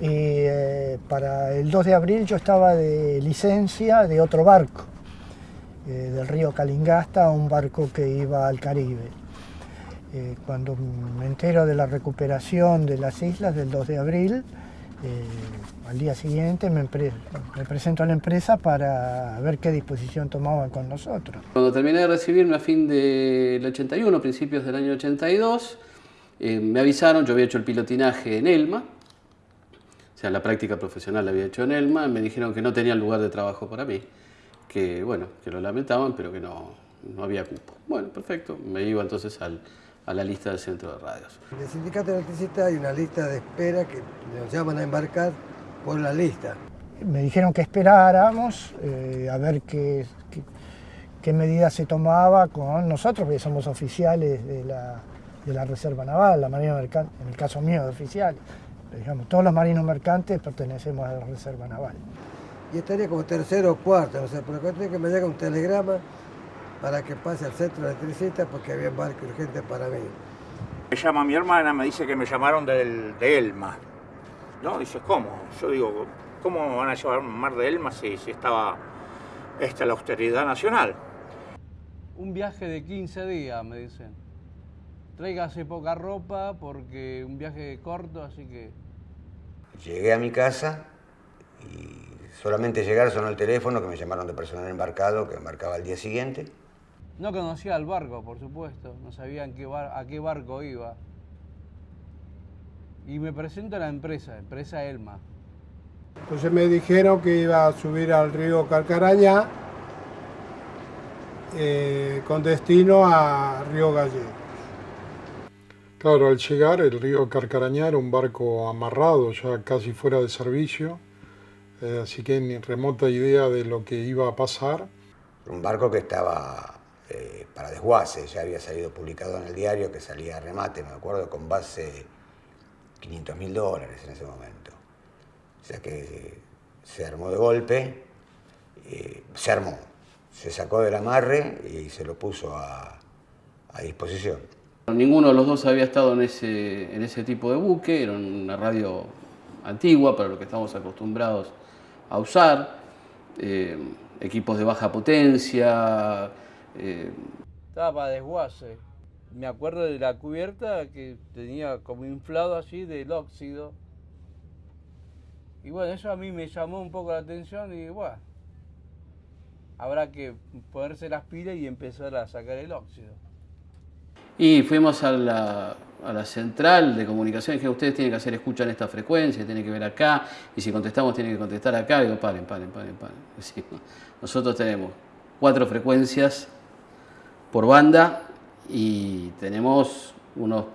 Y eh, para el 2 de abril yo estaba de licencia de otro barco, eh, del río Calingasta, un barco que iba al Caribe. Eh, cuando me entero de la recuperación de las islas del 2 de abril, al día siguiente me, me, presento a la empresa para ver qué disposición tomaban con nosotros. Cuando terminé de recibirme a fin del 81, principios del año 82, me avisaron, yo había hecho el pilotinaje en Elma, sea, la práctica profesional la había hecho en Elma, me dijeron que no tenía lugar de trabajo para mí, que bueno, que lo lamentaban, pero que no, no había cupo. Bueno, perfecto, me iba entonces al, a la lista del centro de radios. En el sindicato de electricidad hay una lista de espera que nos llaman a embarcar por la lista. Me dijeron que esperáramos eh, a ver qué, qué, qué medidas se tomaba con nosotros, porque somos oficiales de la, de la Reserva Naval, la Marina Mercante, en el caso mío de oficiales. Digamos, todos los marinos mercantes pertenecemos a la Reserva Naval. Y estaría como tercero o cuarto, no sé, pero tiene que me llega un telegrama para que pase al centro de electricista porque había un barco urgente para mí. Me llama mi hermana, me dice que me llamaron del, de Elma. ¿No? Dice, ¿cómo? Yo digo, ¿cómo van a llevar un mar de Elma si, si estaba esta, la austeridad nacional? Un viaje de 15 días, me dicen. Tráigase poca ropa porque un viaje corto, así que... Llegué a mi casa y solamente llegar sonó el teléfono que me llamaron de personal embarcado que embarcaba al día siguiente. No conocía al barco, por supuesto, no sabía qué bar a qué barco iba. Y me presento a la empresa, empresa Elma. Entonces me dijeron que iba a subir al río Carcarañá eh, con destino a Río Gallegos. Claro, al llegar el río Carcarañá era un barco amarrado, ya casi fuera de servicio, eh, así que ni remota idea de lo que iba a pasar. Un barco que estaba eh, para desguace, ya había salido publicado en el diario que salía a remate, me acuerdo, con base 500 mil dólares en ese momento. O sea que se armó de golpe, eh, se armó, se sacó del amarre y se lo puso a, a disposición. Ninguno de los dos había estado en ese, en ese tipo de buque, era una radio antigua para lo que estamos acostumbrados a usar, eh, equipos de baja potencia. Eh. Estaba desguace. Me acuerdo de la cubierta que tenía como inflado así del óxido. Y bueno, eso a mí me llamó un poco la atención y bueno, habrá que ponerse las pilas y empezar a sacar el óxido. Y fuimos a la, a la central de comunicación y dije, ustedes tienen que hacer escucha en esta frecuencia, tienen que ver acá, y si contestamos tienen que contestar acá. Y digo, paren, paren, paren, paren. nosotros tenemos cuatro frecuencias por banda y tenemos unos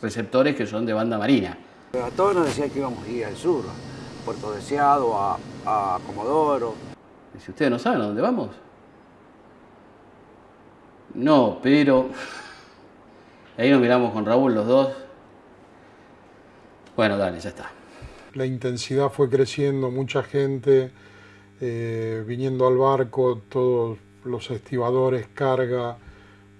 receptores que son de banda marina. A todos nos decían que íbamos a ir al sur, a Puerto Deseado, a, a Comodoro. Y si ustedes no saben a dónde vamos. No, pero... Ahí nos miramos con Raúl los dos. Bueno, dale, ya está. La intensidad fue creciendo, mucha gente eh, viniendo al barco, todos los estibadores, carga,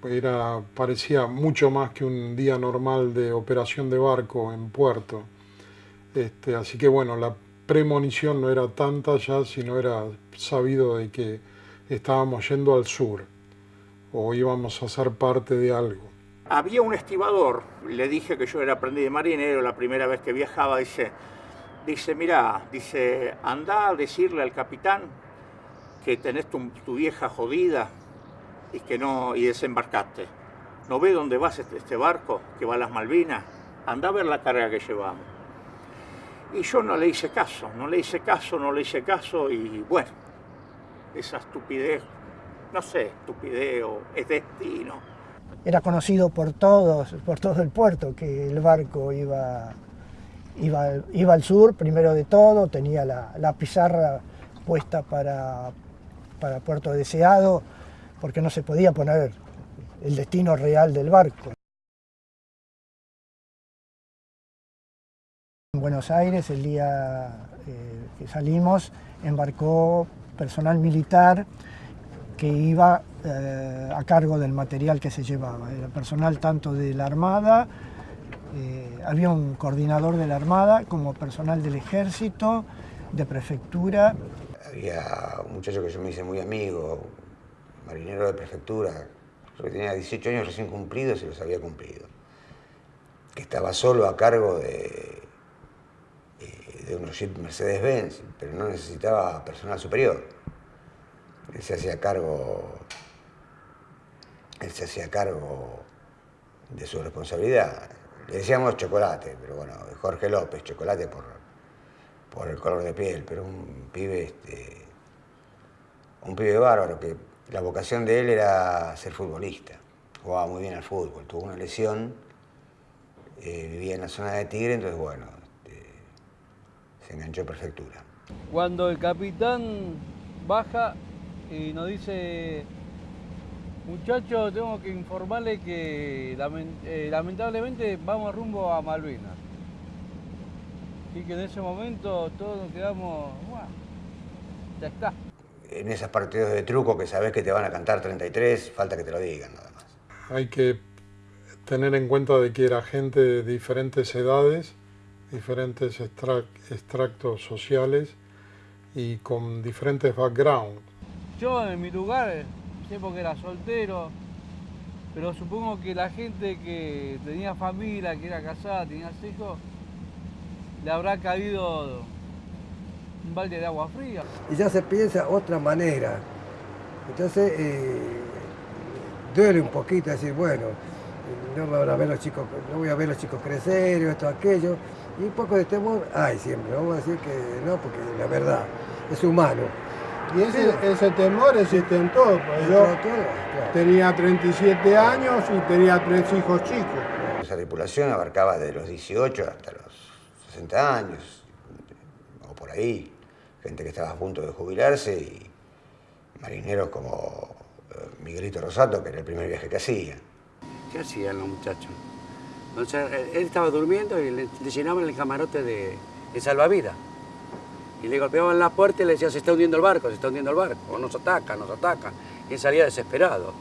era, parecía mucho más que un día normal de operación de barco en puerto. Este, así que bueno, la premonición no era tanta ya, sino era sabido de que estábamos yendo al sur o íbamos a ser parte de algo. Había un estibador, le dije que yo era aprendiz de marinero, la primera vez que viajaba, dice, dice, mira, dice, anda a decirle al capitán que tenés tu, vieja jodida y que no, y desembarcaste. ¿No ve dónde vas este, este barco que va a las Malvinas? Anda a ver la carga que llevamos. Y yo no le hice caso, no le hice caso, no le hice caso y bueno, esa estupidez, no sé, estupidez o es destino era conocido por todos, por todo el puerto, que el barco iba, iba, al sur, primero de todo, tenía la, pizarra puesta para, para Puerto Deseado, porque no se podía poner el destino real del barco. En Buenos Aires, el día eh, que salimos, embarcó personal militar que iba eh, a cargo del material que se llevaba. Era personal tanto de la Armada Eh, había un coordinador de la Armada como personal del Ejército, de Prefectura. Había un muchacho que yo me hice muy amigo, marinero de Prefectura, que tenía 18 años recién cumplidos y los había cumplido, que estaba solo a cargo de, eh, de unos Mercedes-Benz, pero no necesitaba personal superior. Él se hacía cargo, él se hacía cargo de su responsabilidad. Le decíamos chocolate, pero bueno, Jorge López, chocolate por, por el color de piel, pero un pibe, este, un pibe bárbaro, que la vocación de él era ser futbolista. Jugaba muy bien al fútbol, tuvo una lesión, eh, vivía en la zona de Tigre, entonces bueno, este, se enganchó en prefectura. Cuando el capitán baja y nos dice, muchachos, tengo que informarle que eh, lamentablemente vamos rumbo a Malvinas. Y que en ese momento todos nos quedamos, ya está. En esos partidos de truco que sabes que te van a cantar 33, falta que te lo digan nada más. Hay que tener en cuenta de que era gente de diferentes edades, diferentes extractos sociales y con diferentes backgrounds. Yo en mi lugar, sé porque era soltero, pero supongo que la gente que tenía familia, que era casada, tenía hijos, le habrá caído un balde de agua fría. Y ya se piensa otra manera. Entonces, eh, duele un poquito decir, bueno, no, a ver los chicos, no voy a ver los chicos crecer, esto, aquello. Y un poco de temor hay siempre, vamos a decir que no, porque la verdad, es humano. Y ese, ese temor existe en todo. Pues yo tenía 37 años y tenía tres hijos chicos. Esa tripulación abarcaba de los 18 hasta los 60 años, o por ahí, gente que estaba a punto de jubilarse y marineros como eh, Miguelito Rosato, que era el primer viaje que hacía. ¿Qué hacían los muchachos? él estaba durmiendo y le, llenaban el camarote de, salvavidas. Y le golpeaban la puerta y le decían, se está hundiendo el barco, se está hundiendo el barco, o nos ataca, nos ataca. Y él salía desesperado.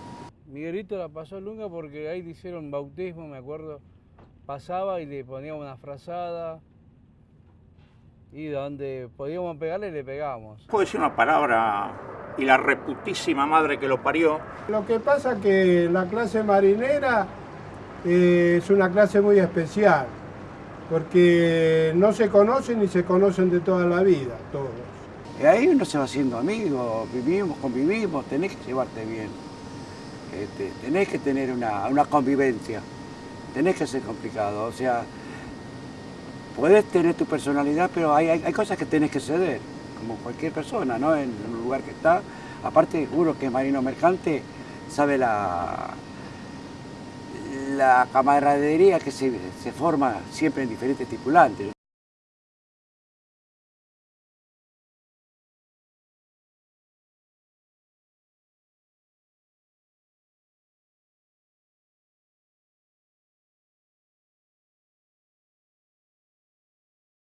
Miguelito la pasó lunga porque ahí le hicieron bautismo, me acuerdo. Pasaba y le poníamos una frazada, y donde podíamos pegarle, le pegábamos. Puedo decir una palabra y la reputísima madre que lo parió. Lo que pasa que la clase marinera eh, es una clase muy especial, porque no se conocen ni se conocen de toda la vida, todos. Y ahí uno se va haciendo amigo, vivimos, convivimos, tenés que llevarte bien. Este, tenés que tener una, una convivencia, tenés que ser complicado, o sea, puedes tener tu personalidad, pero hay, hay, cosas que tienes que ceder, como cualquier persona, ¿no? En el lugar que está. Aparte, juro que Marino Mercante sabe la, la camaradería que se, se forma siempre en diferentes tripulantes.